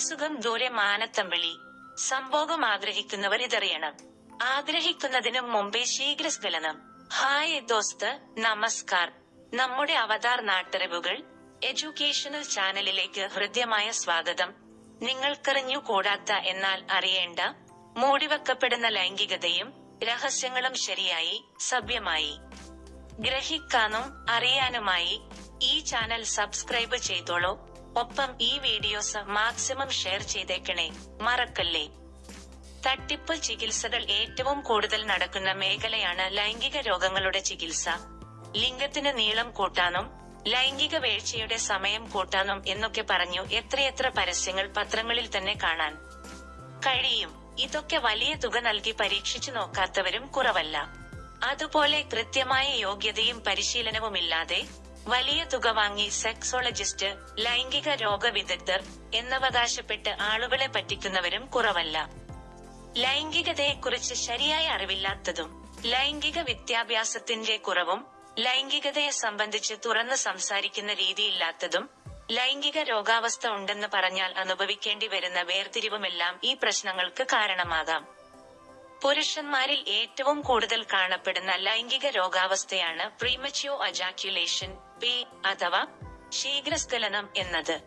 സുഖം ദൂരെ മാനത്തമ്പിളി. സംഭോഗം ആഗ്രഹിക്കുന്നവർ ഇതറിയണം. ആഗ്രഹിക്കുന്നതിനും മുമ്പേ ശീഘ്രസ്ഖലനം. ഹായ് ദോസ്ത് നമസ്കാർ. നമ്മുടെ അവതാർ നാട്ടറിവുകൾ എഡ്യൂക്കേഷണൽ ചാനലിലേക്ക് ഹൃദ്യമായ സ്വാഗതം. നിങ്ങൾക്കറിഞ്ഞു കൂടാത്ത എന്നാൽ അറിയേണ്ട മൂടിവെക്കപ്പെടുന്ന ലൈംഗികതയും രഹസ്യങ്ങളും ശരിയായി സഭ്യമായി. ഗ്രഹിക്കാനും അറിയാനുമായി ഈ ചാനൽ സബ്സ്ക്രൈബ് ചെയ്തോളൂ. ഒപ്പം ഈ വീഡിയോസ് മാക്സിമം ഷെയർ ചെയ്തേക്കണേ. മറക്കല്ലേ? തട്ടിപ്പ് ചികിത്സകൾ ഏറ്റവും കൂടുതൽ നടക്കുന്ന മേഖലയാണ് ലൈംഗിക രോഗങ്ങളുടെ ചികിത്സ. ലിംഗത്തിന് നീളം കൂട്ടാനും ലൈംഗിക വീഴ്ചയുടെ സമയം കൂട്ടാനും എന്നൊക്കെ പറഞ്ഞു എത്രയെത്ര പരസ്യങ്ങൾ പത്രങ്ങളിൽ തന്നെ കാണാൻ കഴിയും. ഇതൊക്കെ വലിയ തുക നൽകി പരീക്ഷിച്ചു നോക്കാത്തവരും കുറവല്ല. അതുപോലെ കൃത്യമായ യോഗ്യതയും പരിശീലനവുമില്ലാതെ വലിയ തുക വാങ്ങി സെക്സോളജിസ്റ്റ് ലൈംഗിക രോഗ വിദഗ്ധർ എന്നവകാശപ്പെട്ട് ആളുകളെ പറ്റിക്കുന്നവരും കുറവല്ല. ലൈംഗികതയെക്കുറിച്ച് ശരിയായ അറിവില്ലാത്തതും ലൈംഗിക വിദ്യാഭ്യാസത്തിന്റെ കുറവും ലൈംഗികതയെ സംബന്ധിച്ച് തുറന്ന് സംസാരിക്കുന്ന രീതിയില്ലാത്തതും ലൈംഗിക രോഗാവസ്ഥ ഉണ്ടെന്ന് പറഞ്ഞാൽ അനുഭവിക്കേണ്ടി വരുന്ന വേർതിരിവുമെല്ലാം ഈ പ്രശ്നങ്ങൾക്ക് കാരണമാകാം. പുരുഷന്മാരിൽ ഏറ്റവും കൂടുതൽ കാണപ്പെടുന്ന ലൈംഗിക രോഗാവസ്ഥയാണ് പ്രീമച്യോ അജാക്യുലേഷൻ പി അഥവാ ശീഘ്രസ്ഖലനം എന്നത്.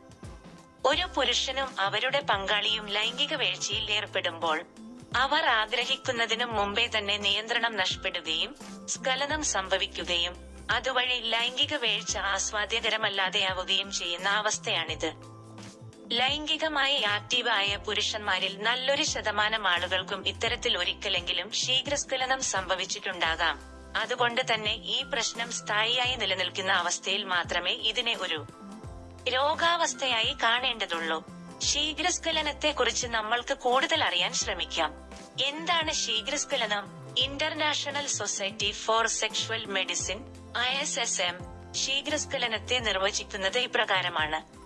ഒരു പുരുഷനും അവരുടെ പങ്കാളിയും ലൈംഗിക വീഴ്ചയിൽ ഏർപ്പെടുമ്പോൾ അവർ ആഗ്രഹിക്കുന്നതിനും മുമ്പേ തന്നെ നിയന്ത്രണം നഷ്ടപ്പെടുകയും സ്ഖലനം സംഭവിക്കുകയും അതുവഴി ലൈംഗിക വീഴ്ച ആസ്വാദ്യകരമല്ലാതെയാവുകയും ചെയ്യുന്ന അവസ്ഥയാണിത്. ലൈംഗികമായി ആക്റ്റീവായ പുരുഷന്മാരിൽ നല്ലൊരു ശതമാനം ആളുകൾക്കും ഇത്തരത്തിൽ ഒരിക്കലെങ്കിലും ശീഘ്രസ്ഖലനം സംഭവിച്ചിട്ടുണ്ടാകാം. അതുകൊണ്ട് തന്നെ ഈ പ്രശ്നം സ്ഥായിയായി നിലനിൽക്കുന്ന അവസ്ഥയിൽ മാത്രമേ ഇതിനെ ഒരു രോഗാവസ്ഥയായി കാണേണ്ടതുള്ളൂ. ശീഘ്രസ്ഖലനത്തെ കുറിച്ച് നമ്മൾക്ക് കൂടുതൽ അറിയാൻ ശ്രമിക്കാം. എന്താണ് ശീഘ്രസ്ഖലനം? International society for sexual medicine I S S M ശീഘ്രസ്ഖലനത്തെ നിർവചിക്കുന്നത് ഇപ്രകാരമാണ്.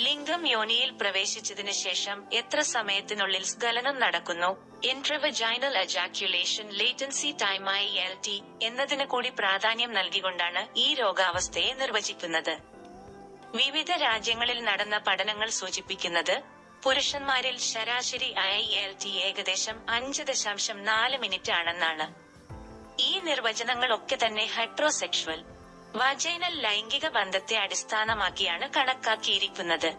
ലിംഗം യോനിയിൽ പ്രവേശിച്ചതിനു ശേഷം എത്ര സമയത്തിനുള്ളിൽ സ്ഖലനം നടക്കുന്നു? Intravaginal ejaculation latency time I L T എന്നതിന് കൂടി പ്രാധാന്യം നൽകിക്കൊണ്ടാണ് ഈ രോഗാവസ്ഥയെ നിർവചിക്കുന്നത്. വിവിധ രാജ്യങ്ങളിൽ നടന്ന പഠനങ്ങൾ സൂചിപ്പിക്കുന്നത് പുരുഷന്മാരിൽ ശരാശരി ഐ എൽ ടി ഏകദേശം അഞ്ച് ദശാംശം നാല് മിനിറ്റ് ആണെന്നാണ്. ഈ നിർവചനങ്ങൾ ഒക്കെ തന്നെ ഹെട്രോസെക്ഷുവൽ വജൈനൽ ലൈംഗിക ബന്ധത്തെ അടിസ്ഥാനമാക്കിയാണ് കണക്കാക്കിയിരിക്കുന്നത്.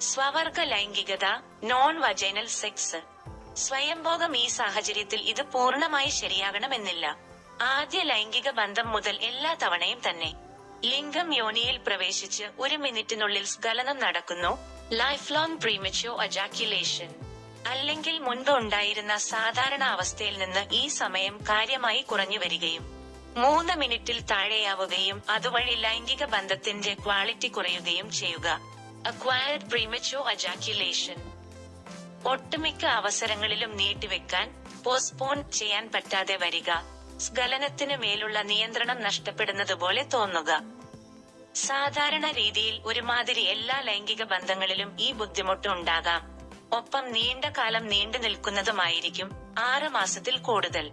സ്വവർഗ ലൈംഗികത നോൺ വജൈനൽ സെക്സ് സ്വയംഭോഗം ഈ സാഹചര്യത്തിൽ ഇത് പൂർണമായി ശരിയാകണമെന്നില്ല. ആദ്യ ലൈംഗിക ബന്ധം മുതൽ എല്ലാ തവണയും തന്നെ. ലിംഗം യോനിയിൽ പ്രവേശിച്ച് ഒരു മിനിറ്റിനുള്ളിൽ സ്ഖലനം നടക്കുന്നു. ലൈഫ് ലോങ് പ്രീമച്യോ അജാക്യുലേഷൻ അല്ലെങ്കിൽ മുൻപ് ഉണ്ടായിരുന്ന സാധാരണ അവസ്ഥയിൽ നിന്ന് ഈ സമയം കാര്യമായി കുറഞ്ഞു വരികയും മൂന്ന് മിനിറ്റിൽ താഴെയാവുകയും അതുവഴി ലൈംഗിക ബന്ധത്തിന്റെ ക്വാളിറ്റി കുറയുകയും ചെയ്യുക. അക്വയർഡ് പ്രീമച്യോ അജാക്യുലേഷൻ ഒട്ടുമിക്ക അവസരങ്ങളിലും നീട്ടിവെക്കാൻ പോസ്റ്റ്പോൺ ചെയ്യാൻ പറ്റാതെ വരിക സ്ഖലനത്തിന് മേലുള്ള നിയന്ത്രണം നഷ്ടപ്പെടുന്നതുപോലെ തോന്നുക. സാധാരണ രീതിയിൽ ഒരുമാതിരി എല്ലാ ലൈംഗിക ബന്ധങ്ങളിലും ഈ ബുദ്ധിമുട്ട് ഉണ്ടാകാം. ഒപ്പം നീണ്ട കാലം നീണ്ടു നിൽക്കുന്നതുമായിരിക്കും ആറ് മാസത്തിൽ കൂടുതൽ.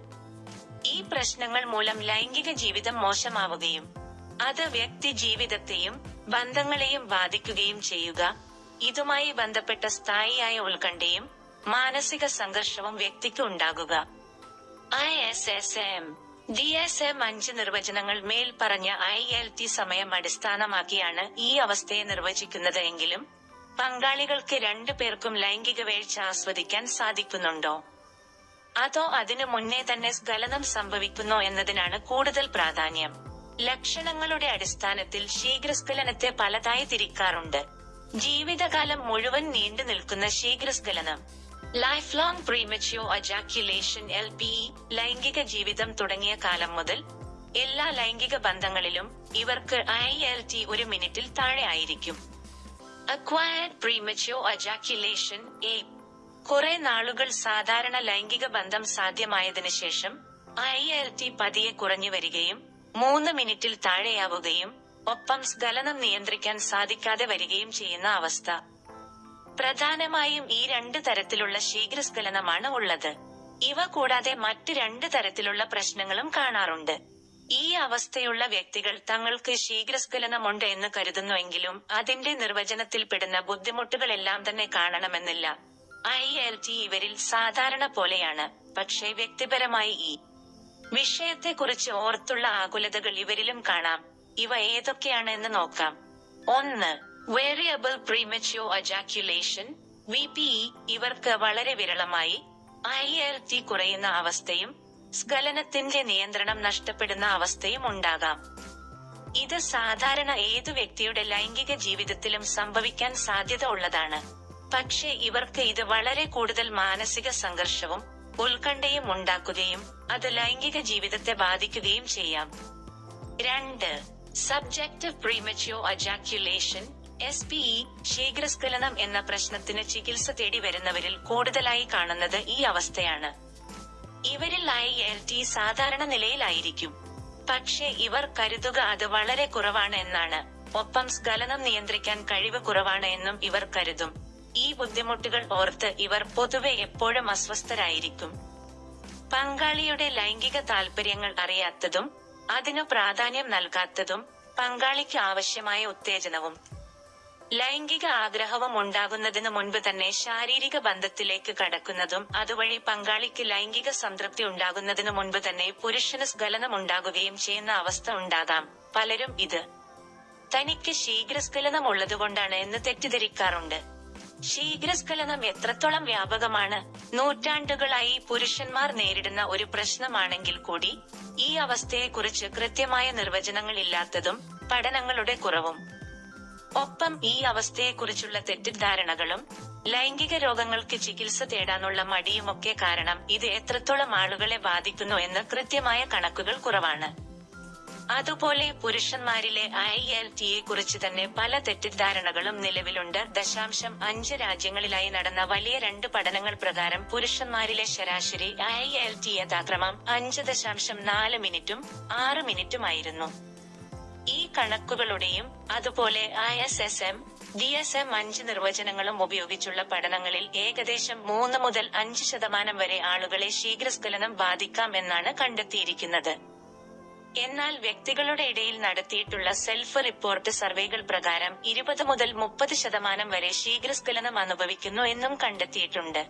ഈ പ്രശ്നങ്ങൾ മൂലം ലൈംഗിക ജീവിതം മോശമാവുകയും അത് വ്യക്തി ജീവിതത്തെയും ബന്ധങ്ങളെയും ബാധിക്കുകയും ചെയ്യുക. ഇതുമായി ബന്ധപ്പെട്ട സ്ഥായിയായ ഉത്കണ്ഠയും മാനസിക സംഘർഷവും വ്യക്തിക്ക് ഉണ്ടാകുക. I S S M. D S M അഞ്ച് നിർവചനങ്ങൾ മേൽ പറഞ്ഞ ഐ എൽ ടി സമയം അടിസ്ഥാനമാക്കിയാണ് ഈ അവസ്ഥയെ നിർവചിക്കുന്നത് എങ്കിലും പങ്കാളികൾക്ക് രണ്ടു പേർക്കും ലൈംഗിക വീഴ്ച ആസ്വദിക്കാൻ സാധിക്കുന്നുണ്ടോ? അതോ അതിനു മുന്നേ തന്നെ സ്ഖലനം സംഭവിക്കുന്നോ എന്നതിനാണ് കൂടുതൽ പ്രാധാന്യം. ലക്ഷണങ്ങളുടെ അടിസ്ഥാനത്തിൽ ശീഘ്രസ്ഖലനത്തെ പലതായി തിരിക്കാറുണ്ട്. ജീവിതകാലം മുഴുവൻ നീണ്ടു നിൽക്കുന്ന ശീഘ്രസ്ഖലനം. Lifelong premature ejaculation L P ലൈംഗിക ജീവിതം തുടങ്ങിയ കാലം മുതൽ എല്ലാ ലൈംഗിക ബന്ധങ്ങളിലും ഇവർക്ക് ഐ എൽ ടി ഒരു മിനിറ്റിൽ താഴെ ആയിരിക്കും. അക്വയർഡ് പ്രീമച്യോ അജാക്യുലേഷൻ എ കുറെ നാളുകൾ സാധാരണ ലൈംഗിക ബന്ധം സാധ്യമായതിനു ശേഷം ഐ എൽ ടി പതിയെ കുറഞ്ഞു വരികയും മൂന്ന് മിനിറ്റിൽ താഴെയാവുകയും ഒപ്പം സ്ഖലനം നിയന്ത്രിക്കാൻ സാധിക്കാതെ വരികയും ചെയ്യുന്ന അവസ്ഥ. പ്രധാനമായും ഈ രണ്ട് തരത്തിലുള്ള ശീഘ്രസ്ഖലനമാണ് ഉള്ളത്. ഇവ കൂടാതെ മറ്റ് രണ്ട് തരത്തിലുള്ള പ്രശ്നങ്ങളും കാണാറുണ്ട്. ഈ അവസ്ഥയുള്ള വ്യക്തികൾ തങ്ങൾക്ക് ശീഘ്രസ്ഖലനമുണ്ട് എന്ന് കരുതുന്നുവെങ്കിലും അതിന്റെ നിർവചനത്തിൽപ്പെടുന്ന ബുദ്ധിമുട്ടുകളെല്ലാം തന്നെ കാണണമെന്നില്ല. ഐ എൽ ടി ഇവരിൽ സാധാരണ പോലെയാണ് പക്ഷേ വ്യക്തിപരമായി ഈ വിഷയത്തെക്കുറിച്ച് ഓർത്തുള്ള ആകുലതകൾ ഇവരിലും കാണാം. ഇവ ഏതൊക്കെയാണ് എന്ന് നോക്കാം. ഒന്ന് variable premature ejaculation V P E ഇവർക്ക് വളരെ വിരളമായി ഐ കുറയുന്ന അവസ്ഥയും സ്ഖലനത്തിന്റെ നിയന്ത്രണം നഷ്ടപ്പെടുന്ന അവസ്ഥയും ഉണ്ടാകാം. ഇത് സാധാരണ ഏതു വ്യക്തിയുടെ ലൈംഗിക ജീവിതത്തിലും സംഭവിക്കാൻ സാധ്യത ഉള്ളതാണ്. പക്ഷേ ഇവർക്ക് ഇത് വളരെ കൂടുതൽ മാനസിക സംഘർഷവും ഉത്കണ്ഠയും ഉണ്ടാക്കുകയും അത് ലൈംഗിക ജീവിതത്തെ ബാധിക്കുകയും ചെയ്യാം. രണ്ട് subjective premature ejaculation S P E ശീഘ്രസ്ഖലനം എന്ന പ്രശ്നത്തിന് ചികിത്സ തേടി വരുന്നവരിൽ കൂടുതലായി കാണുന്നത് ഈ അവസ്ഥയാണ്. ഇവരിൽ ഐ എൽ ടി സാധാരണ നിലയിലായിരിക്കും. പക്ഷേ ഇവർ കരുതുക അത് വളരെ കുറവാണ് എന്നാണ്. ഒപ്പം സ്ഖലനം നിയന്ത്രിക്കാൻ കഴിവ് കുറവാണ് എന്നും ഇവർ കരുതും. ഈ ബുദ്ധിമുട്ടുകൾ ഓർത്ത് ഇവർ പൊതുവെ എപ്പോഴും അസ്വസ്ഥരായിരിക്കും. പങ്കാളിയുടെ ലൈംഗിക താൽപര്യങ്ങൾ അറിയാത്തതും അതിനു പ്രാധാന്യം നൽകാത്തതും പങ്കാളിക്ക് ആവശ്യമായ ഉത്തേജനവും. ലൈംഗിക ആഗ്രഹവും ഉണ്ടാകുന്നതിനു മുൻപ് തന്നെ ശാരീരിക ബന്ധത്തിലേക്ക് കടക്കുന്നതും അതുവഴി പങ്കാളിക്ക് ലൈംഗിക സംതൃപ്തി ഉണ്ടാകുന്നതിനു മുൻപ് തന്നെ പുരുഷന് സ്ഖലനം ഉണ്ടാകുകയും ചെയ്യുന്ന അവസ്ഥ ഉണ്ടാകാം. പലരും ഇത്. തനിക്ക് ശീഘ്രസ്ഖലനം ഉള്ളതുകൊണ്ടാണ് എന്ന് തെറ്റിദ്ധരിക്കാറുണ്ട്. ശീഘ്രസ്ഖലനം എത്രത്തോളം വ്യാപകമാണ്? നൂറ്റാണ്ടുകളായി പുരുഷന്മാർ നേരിടുന്ന ഒരു പ്രശ്നമാണെങ്കിൽ കൂടി ഈ അവസ്ഥയെക്കുറിച്ച് കൃത്യമായ നിർവചനങ്ങൾ ഇല്ലാത്തതും പഠനങ്ങളുടെ കുറവും. ഒപ്പം ഈ അവസ്ഥയെക്കുറിച്ചുള്ള തെറ്റിദ്ധാരണകളും ലൈംഗിക രോഗങ്ങൾക്ക് ചികിത്സ തേടാനുള്ള മടിയുമൊക്കെ കാരണം ഇത് എത്രത്തോളം ആളുകളെ ബാധിക്കുന്നു എന്ന് കൃത്യമായ കണക്കുകൾ കുറവാണ്. അതുപോലെ പുരുഷന്മാരിലെ ഐ എൽ ടിയെ കുറിച്ച് തന്നെ പല തെറ്റിദ്ധാരണകളും നിലവിലുണ്ട്. ദശാംശം അഞ്ച് രാജ്യങ്ങളിലായി നടന്ന വലിയ രണ്ട് പഠനങ്ങൾ പ്രകാരം പുരുഷന്മാരിലെ ശരാശരി ഐ എൽ ടി യഥാക്രമം അഞ്ച് ദശാംശം നാല് മിനിറ്റും ആറ് മിനിറ്റുമായിരുന്നു. ഈ കണക്കുകളുടെയും അതുപോലെ I S S M D S M അഞ്ച് നിർവചനങ്ങളും ഉപയോഗിച്ചുള്ള പഠനങ്ങളിൽ ഏകദേശം മൂന്ന് മുതൽ അഞ്ച് ശതമാനം വരെ ആളുകളെ ശീഘ്രസ്ഖലനം ബാധിക്കാം എന്നാണ് കണ്ടെത്തിയിരിക്കുന്നത്. എന്നാൽ വ്യക്തികളുടെ ഇടയിൽ നടത്തിയിട്ടുള്ള സെൽഫ് റിപ്പോർട്ട് സർവേകൾ പ്രകാരം ഇരുപത് മുതൽ മുപ്പത് ശതമാനം വരെ ശീഘ്രസ്ഖലനം അനുഭവിക്കുന്നു എന്നും കണ്ടെത്തിയിട്ടുണ്ട്.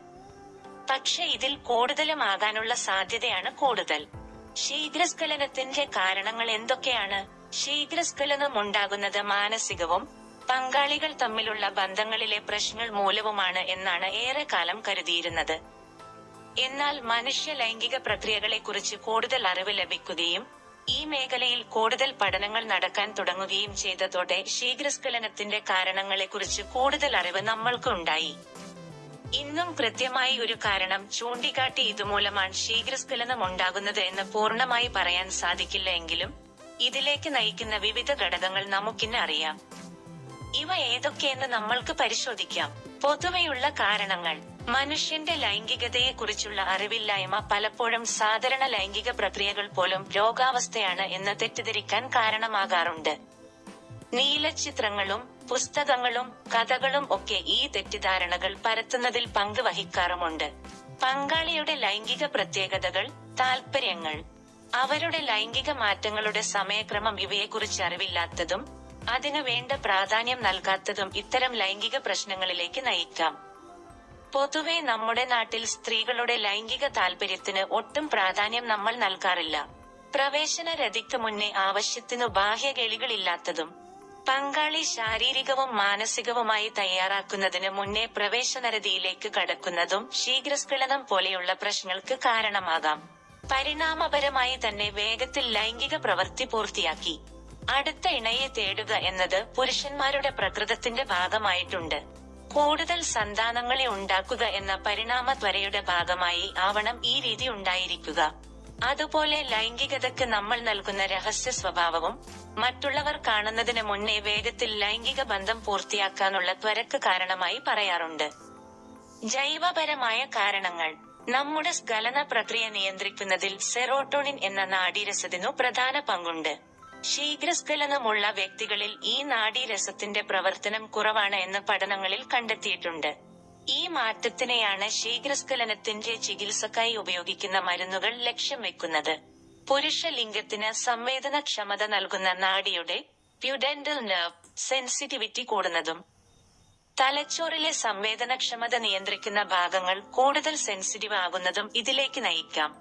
പക്ഷെ ഇതിൽ കൂടുതലും ആകാനുള്ള സാധ്യതയാണ് കൂടുതൽ. ശീഘ്രസ്ഖലനത്തിന്റെ കാരണങ്ങൾ എന്തൊക്കെയാണ്? ശീഘ്രസ്ഖലനം ഉണ്ടാകുന്നത് മാനസികവും പങ്കാളികൾ തമ്മിലുള്ള ബന്ധങ്ങളിലെ പ്രശ്നങ്ങൾ മൂലവുമാണ് എന്നാണ് ഏറെക്കാലം കരുതിയിരുന്നത്. എന്നാൽ മനുഷ്യ ലൈംഗിക പ്രക്രിയകളെക്കുറിച്ച് കൂടുതൽ അറിവ് ലഭിക്കുകയും ഈ മേഖലയിൽ കൂടുതൽ പഠനങ്ങൾ നടക്കാൻ തുടങ്ങുകയും ചെയ്തതോടെ ശീഘ്രസ്ഖലനത്തിന്റെ കാരണങ്ങളെക്കുറിച്ച് കൂടുതൽ അറിവ് നമ്മൾക്ക് ഉണ്ടായി ഇന്നും കൃത്യമായി ഒരു കാരണം ചൂണ്ടിക്കാട്ടി ഇതുമൂലമാണ് ശീഘ്രസ്ഖലനം ഉണ്ടാകുന്നത് എന്ന് പൂർണമായി പറയാൻ സാധിക്കില്ല എങ്കിലും ഇതിലേക്ക് നയിക്കുന്ന വിവിധ ഘടകങ്ങൾ നമുക്കിന്ന് അറിയാം. ഇവ ഏതൊക്കെയെന്ന് നമ്മൾക്ക് പരിശോധിക്കാം. പൊതുവെയുള്ള കാരണങ്ങൾ. മനുഷ്യന്റെ ലൈംഗികതയെക്കുറിച്ചുള്ള അറിവില്ലായ്മ പലപ്പോഴും സാധാരണ ലൈംഗിക പ്രക്രിയകൾ പോലും രോഗാവസ്ഥയാണ് എന്ന് തെറ്റിദ്ധരിക്കാൻ കാരണമാകാറുണ്ട്. നീലച്ചിത്രങ്ങളും പുസ്തകങ്ങളും കഥകളും ഒക്കെ ഈ തെറ്റിദ്ധാരണകൾ പരത്തുന്നതിൽ പങ്ക് വഹിക്കാറുമുണ്ട് പങ്കാളിയുടെ ലൈംഗിക പ്രത്യേകതകൾ താൽപര്യങ്ങൾ അവരുടെ ലൈംഗിക മാറ്റങ്ങളുടെ സമയക്രമം ഇവയെക്കുറിച്ച് അറിവില്ലാത്തതും അതിനു വേണ്ട പ്രാധാന്യം നൽകാത്തതും ഇത്തരം ലൈംഗിക പ്രശ്നങ്ങളിലേക്ക് നയിക്കാം. പൊതുവെ നമ്മുടെ നാട്ടിൽ സ്ത്രീകളുടെ ലൈംഗിക താല്പര്യത്തിന് ഒട്ടും പ്രാധാന്യം നമ്മൾ നൽകാറില്ല. പ്രവേശന രതിക്ക് മുന്നേ ആവശ്യത്തിനു ബാഹ്യകേളികളില്ലാത്തതും പങ്കാളി ശാരീരികവും മാനസികവുമായി തയ്യാറാക്കുന്നതിന് മുന്നേ പ്രവേശനരതിയിലേക്ക് കടക്കുന്നതും ശീഘ്രസ്ഖലനം പോലെയുള്ള പ്രശ്നങ്ങൾക്ക് കാരണമാകാം. പരിണാമപരമായി തന്നെ വേഗത്തിൽ ലൈംഗിക പ്രവൃത്തി പൂർത്തിയാക്കി. അടുത്ത ഇണയെ തേടുക എന്നത് പുരുഷന്മാരുടെ പ്രകൃതത്തിന്റെ ഭാഗമായിട്ടുണ്ട്. കൂടുതൽ സന്താനങ്ങളെ ഉണ്ടാക്കുക എന്ന പരിണാമ ത്വരയുടെ ഭാഗമായി ആവണം ഈ രീതി ഉണ്ടായിരിക്കുക. അതുപോലെ ലൈംഗികതയ്ക്ക് നമ്മൾ നൽകുന്ന രഹസ്യ സ്വഭാവവും മറ്റുള്ളവർ കാണുന്നതിന് മുന്നേ വേഗത്തിൽ ലൈംഗിക ബന്ധം പൂർത്തിയാക്കാനുള്ള ത്വരക്ക് കാരണമായി പറയാറുണ്ട്. ജൈവപരമായ കാരണങ്ങൾ. നമ്മുടെ സ്ഖലന പ്രക്രിയ നിയന്ത്രിക്കുന്നതിൽ സെറോട്ടോണിൻ എന്ന നാഡീരസത്തിനു പ്രധാന പങ്കുണ്ട്. ശീഘ്രസ്ഖലനമുള്ള വ്യക്തികളിൽ ഈ നാഡീരസത്തിന്റെ പ്രവർത്തനം കുറവാണ് എന്ന് പഠനങ്ങളിൽ കണ്ടെത്തിയിട്ടുണ്ട്. ഈ മാറ്റത്തിനെയാണ് ശീഘ്രസ്ഖലനത്തിന്റെ ചികിത്സക്കായി ഉപയോഗിക്കുന്ന മരുന്നുകൾ ലക്ഷ്യം വെക്കുന്നത്. പുരുഷ ലിംഗത്തിന് സംവേദനക്ഷമത നൽകുന്ന നാഡിയുടെ പ്യുഡൻഡൽ നെർവ് സെൻസിറ്റിവിറ്റി കൂടുന്നതും തലച്ചോറിലെ സംവേദനക്ഷമത നിയന്ത്രിക്കുന്ന ഭാഗങ്ങൾ കൂടുതൽ സെൻസിറ്റീവ് ആകുന്നതും ഇതിലേക്ക് നയിക്കാം.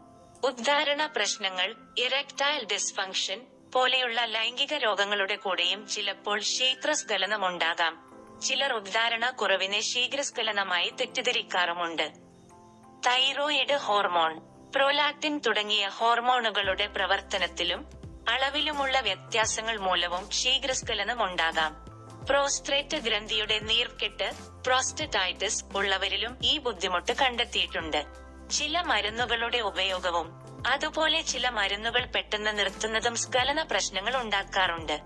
ഉദ്ധാരണ പ്രശ്നങ്ങൾ ഇറക്ടൈൽ ഡിസ്ഫങ്ഷൻ പോലെയുള്ള ലൈംഗിക രോഗങ്ങളുടെ കൂടെയും ചിലപ്പോൾ ശീഘ്രസ്ഖലനമുണ്ടാകാം. ചിലർ ഉദ്ധാരണ കുറവിനെ ശീഘ്രസ്ഖലനമായി തെറ്റിദ്ധരിക്കാറുമുണ്ട്. തൈറോയിഡ് ഹോർമോൺ പ്രോലാക്റ്റിൻ തുടങ്ങിയ ഹോർമോണുകളുടെ പ്രവർത്തനത്തിലും അളവിലുമുള്ള വ്യത്യാസങ്ങൾ മൂലവും ശീഘ്രസ്ഖലനം ഉണ്ടാകാം പ്രോസ്ട്രേറ്റ് ഗ്രന്ഥിയുടെ നീർക്കെട്ട് പ്രോസ്റ്ററ്റൈറ്റിസ് ഉള്ളവരിലും ഈ ബുദ്ധിമുട്ട് കണ്ടെത്തിയിട്ടുണ്ട്. ചില മരുന്നുകളുടെ ഉപയോഗവും അതുപോലെ ചില മരുന്നുകൾ പെട്ടെന്ന് നിർത്തുന്നതും സ്ഖലന പ്രശ്നങ്ങൾ ഉണ്ടാക്കാറുണ്ട്.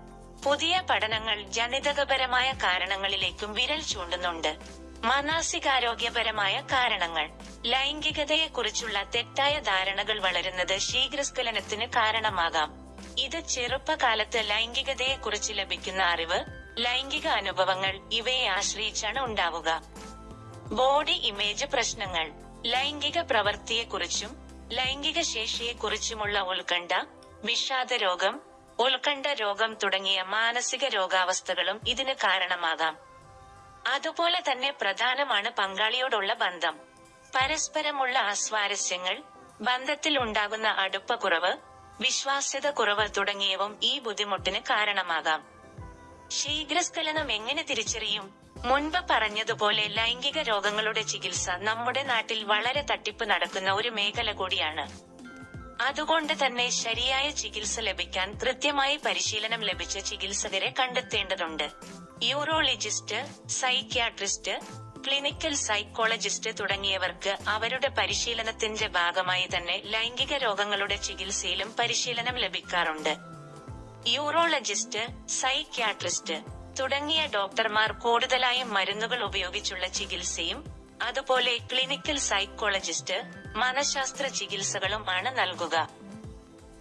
പുതിയ പഠനങ്ങൾ ജനിതകപരമായ കാരണങ്ങളിലേക്കും വിരൽ ചൂണ്ടുന്നുണ്ട്. മാനസികാരോഗ്യപരമായ കാരണങ്ങൾ. ലൈംഗികതയെക്കുറിച്ചുള്ള തെറ്റായ ധാരണകൾ വളരുന്നത് ശീഘ്രസ്കലനത്തിന് കാരണമാകാം. ഇത് ചെറുപ്പകാലത്ത് ലൈംഗികതയെക്കുറിച്ച് ലഭിക്കുന്ന അറിവ് ലൈംഗിക അനുഭവങ്ങൾ ഇവയെ ആശ്രയിച്ചാണ് ഉണ്ടാവുക. ബോഡി ഇമേജ് പ്രശ്നങ്ങൾ. ലൈംഗിക പ്രവൃത്തിയെക്കുറിച്ചും ലൈംഗിക ശേഷിയെക്കുറിച്ചുമുള്ള ഉത്കണ്ഠ വിഷാദ രോഗം ഉത്കണ്ഠ രോഗം തുടങ്ങിയ മാനസിക രോഗാവസ്ഥകളും ഇതിന് കാരണമാകാം. അതുപോലെ തന്നെ പ്രധാനമാണ് പങ്കാളിയോടുള്ള ബന്ധം. പരസ്പരമുള്ള അസ്വാരസ്യങ്ങൾ ബന്ധത്തിൽ ഉണ്ടാകുന്ന അടുപ്പക്കുറവ് വിശ്വാസ്യത കുറവ് തുടങ്ങിയവും ഈ ബുദ്ധിമുട്ടിന് കാരണമാകാം. ശീഘ്രസ്ഖലനം എങ്ങനെ തിരിച്ചറിയും? മുൻപ് പറഞ്ഞതുപോലെ ലൈംഗിക രോഗങ്ങളുടെ ചികിത്സ നമ്മുടെ നാട്ടിൽ വളരെ തട്ടിപ്പ് നടക്കുന്ന ഒരു മേഖല കൂടിയാണ്. അതുകൊണ്ട് തന്നെ ശരിയായ ചികിത്സ ലഭിക്കാൻ കൃത്യമായി പരിശീലനം ലഭിച്ച ചികിത്സകരെ കണ്ടെത്തേണ്ടതുണ്ട്. യൂറോളജിസ്റ്റ് സൈക്യാട്രിസ്റ്റ് ക്ലിനിക്കൽ സൈക്കോളജിസ്റ്റ് തുടങ്ങിയവർക്ക് അവരുടെ പരിശീലനത്തിന്റെ ഭാഗമായി തന്നെ ലൈംഗിക രോഗങ്ങളുടെ ചികിത്സയിലും പരിശീലനം ലഭിക്കാറുണ്ട്. യൂറോളജിസ്റ്റ് സൈക്യാട്രിസ്റ്റ് തുടങ്ങിയ ഡോക്ടർമാർ കൂടുതലായും മരുന്നുകൾ ഉപയോഗിച്ചുള്ള ചികിത്സയും അതുപോലെ ക്ലിനിക്കൽ സൈക്കോളജിസ്റ്റ് മനഃശാസ്ത്ര ചികിത്സകളും ആണ് നൽകുക.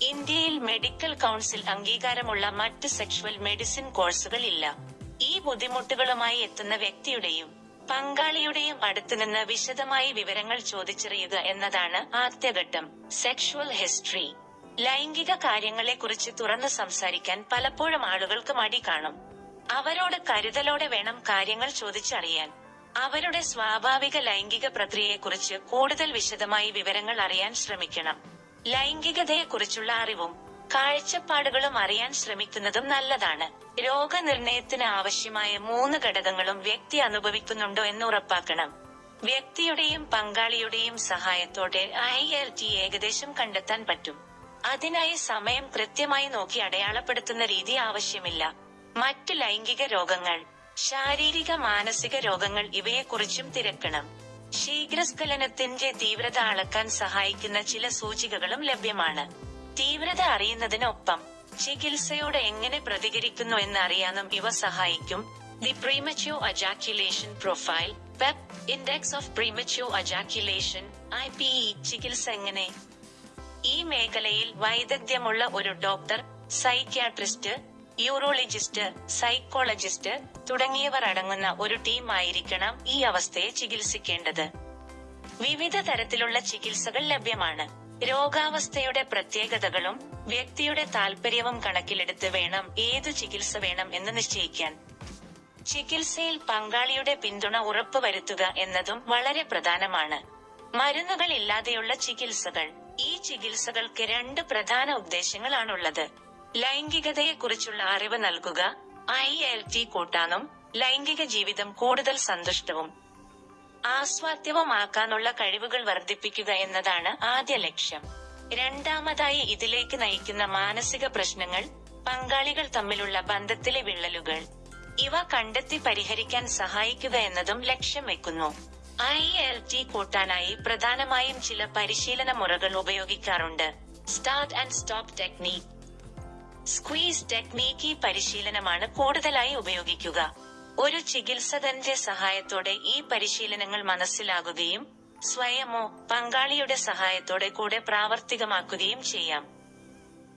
ഇന്ത്യയിൽ മെഡിക്കൽ കൗൺസിൽ അംഗീകാരമുള്ള മറ്റ് സെക്ഷുവൽ മെഡിസിൻ കോഴ്സുകൾ ഇല്ല ഈ ബുദ്ധിമുട്ടുകളുമായി എത്തുന്ന വ്യക്തിയുടെയും പങ്കാളിയുടെയും അടുത്തുനിന്ന് വിശദമായി വിവരങ്ങൾ ചോദിച്ചറിയുക എന്നതാണ് ആദ്യഘട്ടം സെക്ഷുവൽ ഹിസ്റ്ററി. ലൈംഗിക കാര്യങ്ങളെക്കുറിച്ച് തുറന്നു സംസാരിക്കാൻ പലപ്പോഴും ആളുകൾക്ക് മടി കാണും. അവരോട് കരുതലോടെ വേണം കാര്യങ്ങൾ ചോദിച്ചറിയാൻ. അവരുടെ സ്വാഭാവിക ലൈംഗിക പ്രക്രിയയെക്കുറിച്ച് കൂടുതൽ വിശദമായി വിവരങ്ങൾ അറിയാൻ ശ്രമിക്കണം. ലൈംഗികതയെക്കുറിച്ചുള്ള അറിവും കാഴ്ചപ്പാടുകളും അറിയാൻ ശ്രമിക്കുന്നതും നല്ലതാണ്. രോഗനിർണയത്തിന് ആവശ്യമായ മൂന്ന് ഘടകങ്ങളും വ്യക്തി അനുഭവിക്കുന്നുണ്ടോ എന്ന് ഉറപ്പാക്കണം. വ്യക്തിയുടെയും പങ്കാളിയുടെയും സഹായത്തോടെ ഐ എൽ ടി ഏകദേശം കണ്ടെത്താൻ പറ്റും. അതിനായി സമയം കൃത്യമായി നോക്കി അടയാളപ്പെടുത്തുന്ന രീതി ആവശ്യമില്ല. മറ്റ് ലൈംഗിക രോഗങ്ങൾ ശാരീരിക മാനസിക രോഗങ്ങൾ ഇവയെക്കുറിച്ചും തിരക്കണം. ശീഘ്രസ്ഖലനത്തിന്റെ തീവ്രത അളക്കാൻ സഹായിക്കുന്ന ചില സൂചികകളും ലഭ്യമാണ്. തീവ്രത അറിയുന്നതിനൊപ്പം ചികിത്സയോട് എങ്ങനെ പ്രതികരിക്കുന്നു എന്നറിയാനും ഇവ സഹായിക്കും. The premature ejaculation profile PEP index of premature ejaculation I P E ചികിത്സ എങ്ങനെ? ഈ മേഖലയിൽ വൈദഗ്ധ്യമുള്ള ഒരു ഡോക്ടർ സൈക്യാട്രിസ്റ്റ് യൂറോളജിസ്റ്റ് സൈക്കോളജിസ്റ്റ് തുടങ്ങിയവർ അടങ്ങുന്ന ഒരു ടീം ആയിരിക്കണം ഈ അവസ്ഥയെ ചികിത്സിക്കേണ്ടത്. വിവിധ തരത്തിലുള്ള ചികിത്സകൾ ലഭ്യമാണ്. രോഗാവസ്ഥയുടെ പ്രത്യേകതകളും വ്യക്തിയുടെ താല്പര്യവും കണക്കിലെടുത്ത് വേണം ഏതു ചികിത്സ വേണം എന്ന് നിശ്ചയിക്കാൻ. ചികിത്സയിൽ പങ്കാളിയുടെ പിന്തുണ ഉറപ്പുവരുത്തുക എന്നതും വളരെ പ്രധാനമാണ്. മരുന്നുകൾ ഇല്ലാതെയുള്ള ചികിത്സകൾ. ഈ ചികിത്സകൾക്ക് രണ്ട് പ്രധാന ഉദ്ദേശങ്ങളാണുള്ളത്. ലൈംഗികതയെക്കുറിച്ചുള്ള അറിവ് നൽകുക. ഐ എൽ ടി കൂട്ടാനും ലൈംഗിക ജീവിതം കൂടുതൽ സന്തുഷ്ടവും. ആസ്വാദ്യവുമാക്കാനുള്ള കഴിവുകൾ വർദ്ധിപ്പിക്കുക എന്നതാണ് ആദ്യ ലക്ഷ്യം. രണ്ടാമതായി ഇതിലേക്ക് നയിക്കുന്ന മാനസിക പ്രശ്നങ്ങൾ പങ്കാളികൾ തമ്മിലുള്ള ബന്ധത്തിലെ വിള്ളലുകൾ. ഇവ കണ്ടെത്തി പരിഹരിക്കാൻ സഹായിക്കുക എന്നതും ലക്ഷ്യം വെക്കുന്നു. ഐ എൽ ടി കൂട്ടാനായി പ്രധാനമായും ചില പരിശീലന മുറകൾ ഉപയോഗിക്കാറുണ്ട്. Start and stop technique squeeze technique ഈ പരിശീലനമാണ് കൂടുതലായി ഉപയോഗിക്കുക. ഒരു ചികിത്സകന്റെ സഹായത്തോടെ ഈ പരിശീലനങ്ങൾ മനസ്സിലാകുകയും സ്വയമോ പങ്കാളിയുടെ സഹായത്തോടെ കൂടെ പ്രാവർത്തികമാക്കുകയും ചെയ്യാം.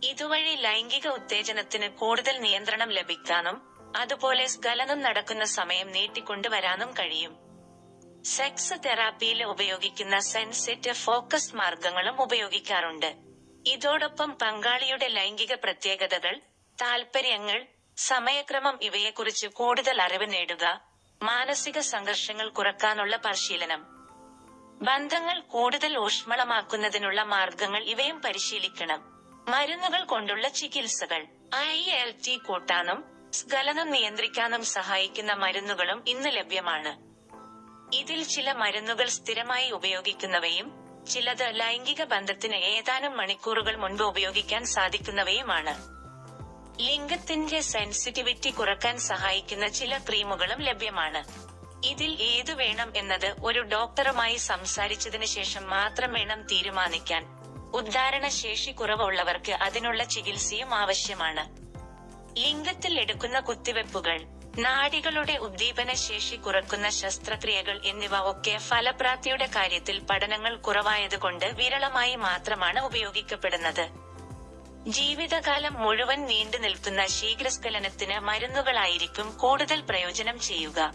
ഇതുവഴി ലൈംഗിക ഉത്തേജനത്തിന് കൂടുതൽ നിയന്ത്രണം ലഭിക്കാനും അതുപോലെ സ്ഖലനം നടക്കുന്ന സമയം നീട്ടിക്കൊണ്ടുവരാനും കഴിയും. സെക്സ് തെറാപ്പിയിൽ ഉപയോഗിക്കുന്ന സെൻസിറ്റീവ് ഫോക്കസ് മാർഗങ്ങളും ഉപയോഗിക്കാറുണ്ട്. ഇതോടൊപ്പം പങ്കാളിയുടെ ലൈംഗിക പ്രത്യേകതകൾ താൽപര്യങ്ങൾ സമയക്രമം ഇവയെക്കുറിച്ച് കൂടുതൽ അറിവ് നേടുക മാനസിക സംഘർഷങ്ങൾ കുറക്കാനുള്ള പരിശീലനം. ബന്ധങ്ങൾ കൂടുതൽ ഊഷ്മളമാക്കുന്നതിനുള്ള മാർഗങ്ങൾ ഇവയും പരിശീലിക്കണം. മരുന്നുകൾ കൊണ്ടുള്ള ചികിത്സകൾ ഐ എൽ ടി കൂട്ടാനും സ്ഖലനം നിയന്ത്രിക്കാനും സഹായിക്കുന്ന മരുന്നുകളും ഇന്ന് ലഭ്യമാണ്. ഇതിൽ ചില മരുന്നുകൾ സ്ഥിരമായി ഉപയോഗിക്കുന്നവയും ചിലത് ലൈംഗിക ബന്ധത്തിന് ഏതാനും മണിക്കൂറുകൾ മുൻപ് ഉപയോഗിക്കാൻ സാധിക്കുന്നവയുമാണ്. ലിംഗത്തിന്റെ സെൻസിറ്റിവിറ്റി കുറയ്ക്കാൻ സഹായിക്കുന്ന ചില ക്രീമുകളും ലഭ്യമാണ്. ഇതിൽ ഏതു വേണം എന്നത് ഒരു ഡോക്ടറുമായി സംസാരിച്ചതിന് ശേഷം മാത്രം വേണം തീരുമാനിക്കാൻ. ഉദ്ധാരണ ശേഷി കുറവുള്ളവർക്ക് അതിനുള്ള ചികിത്സയും ആവശ്യമാണ്. ലിംഗത്തിൽ എടുക്കുന്ന കുത്തിവെപ്പുകൾ നാഡികളുടെ ഉദ്ദീപന ശേഷി കുറക്കുന്ന ശസ്ത്രക്രിയകൾ എന്നിവ ഒക്കെ ഫലപ്രാപ്തിയുടെ കാര്യത്തിൽ പഠനങ്ങൾ കുറവായതുകൊണ്ട് വിരളമായി മാത്രമാണ് ഉപയോഗിക്കപ്പെടുന്നത്. ജീവിതകാലം മുഴുവൻ നീണ്ടു നിൽക്കുന്ന ശീഘ്രസ്ഖലനത്തിന് മരുന്നുകളായിരിക്കും കൂടുതൽ പ്രയോജനം ചെയ്യുക.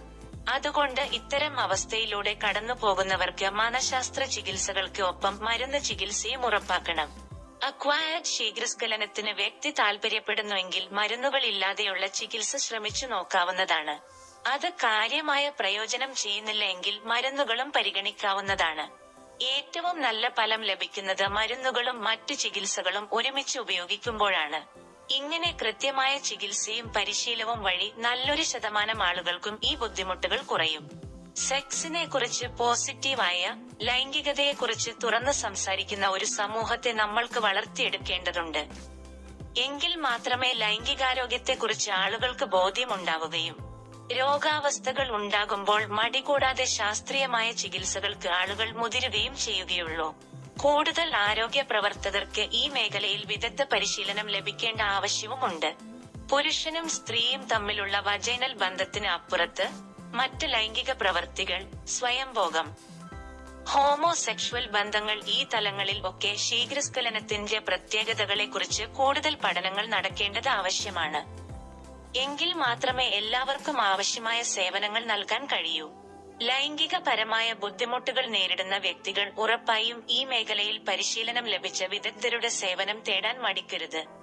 അതുകൊണ്ട് ഇത്തരം അവസ്ഥയിലൂടെ കടന്നു പോകുന്നവർക്ക് മനഃശാസ്ത്ര ചികിത്സകൾക്ക് ഒപ്പം മരുന്ന് ചികിത്സയും ഉറപ്പാക്കണം. അക്വയർഡ് ശീഘ്രസ്ഖലനത്തിന് വ്യക്തി താൽപര്യപ്പെടുന്നുവെങ്കിൽ മരുന്നുകൾ ഇല്ലാതെയുള്ള ചികിത്സ ശ്രമിച്ചു നോക്കാവുന്നതാണ്. അത് കാര്യമായ പ്രയോജനം ചെയ്യുന്നില്ല എങ്കിൽ മരുന്നുകളും പരിഗണിക്കാവുന്നതാണ്. ഏറ്റവും നല്ല ഫലം ലഭിക്കുന്നത് മരുന്നുകളും മറ്റു ചികിത്സകളും ഒരുമിച്ച് ഉപയോഗിക്കുമ്പോഴാണ്. ഇങ്ങനെ കൃത്യമായ ചികിത്സയും പരിശീലവും വഴി നല്ലൊരു ശതമാനം ആളുകൾക്കും ഈ ബുദ്ധിമുട്ടുകൾ കുറയും. സെക്സിനെ കുറിച്ച് പോസിറ്റീവായ ലൈംഗികതയെ കുറിച്ച് തുറന്ന് സംസാരിക്കുന്ന ഒരു സമൂഹത്തെ നമ്മൾക്ക് വളർത്തിയെടുക്കേണ്ടതുണ്ട്. എങ്കിൽ മാത്രമേ ലൈംഗികാരോഗ്യത്തെ കുറിച്ച് ആളുകൾക്ക് ബോധ്യമുണ്ടാവുകയും രോഗാവസ്ഥകൾ ഉണ്ടാകുമ്പോൾ മടികൂടാതെ ശാസ്ത്രീയമായ ചികിത്സകൾക്ക് ആളുകൾ മുതിരുകയും ചെയ്യുകയുള്ളൂ. കൂടുതൽ ആരോഗ്യ പ്രവർത്തകർക്ക് ഈ മേഖലയിൽ വിദഗ്ധ പരിശീലനം ലഭിക്കേണ്ട ആവശ്യവുമുണ്ട്. പുരുഷനും സ്ത്രീയും തമ്മിലുള്ള വജൈനൽ ബന്ധത്തിന് അപ്പുറത്ത് മറ്റ് ലൈംഗിക പ്രവർത്തികൾ സ്വയംഭോഗം. ഹോമോസെക്ഷൽ ബന്ധങ്ങൾ ഈ തലങ്ങളിൽ ഒക്കെ ശീഘ്രസ്ഖലനത്തിന്റെ പ്രത്യേകതകളെ കുറിച്ച് കൂടുതൽ പഠനങ്ങൾ നടക്കേണ്ടത് ആവശ്യമാണ്. എങ്കിൽ മാത്രമേ എല്ലാവർക്കും ആവശ്യമായ സേവനങ്ങൾ നൽകാൻ കഴിയൂ. ലൈംഗികപരമായ ബുദ്ധിമുട്ടുകൾ നേരിടുന്ന വ്യക്തികൾ ഉറപ്പായും ഈ മേഖലയിൽ പരിശീലനം ലഭിച്ച വിദഗ്ധരുടെ സേവനം തേടാൻ മടിക്കരുത്.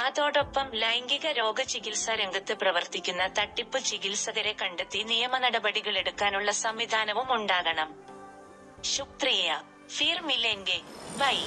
അതോടൊപ്പം ലൈംഗിക രോഗ ചികിത്സാ രംഗത്ത് പ്രവർത്തിക്കുന്ന തട്ടിപ്പ് ചികിത്സകരെ കണ്ടെത്തി നിയമ നടപടികൾ എടുക്കാനുള്ള സംവിധാനവും ഉണ്ടാകണം. ശുക്രിയ. ഫിർ മിലെങ്കെ. ബൈ.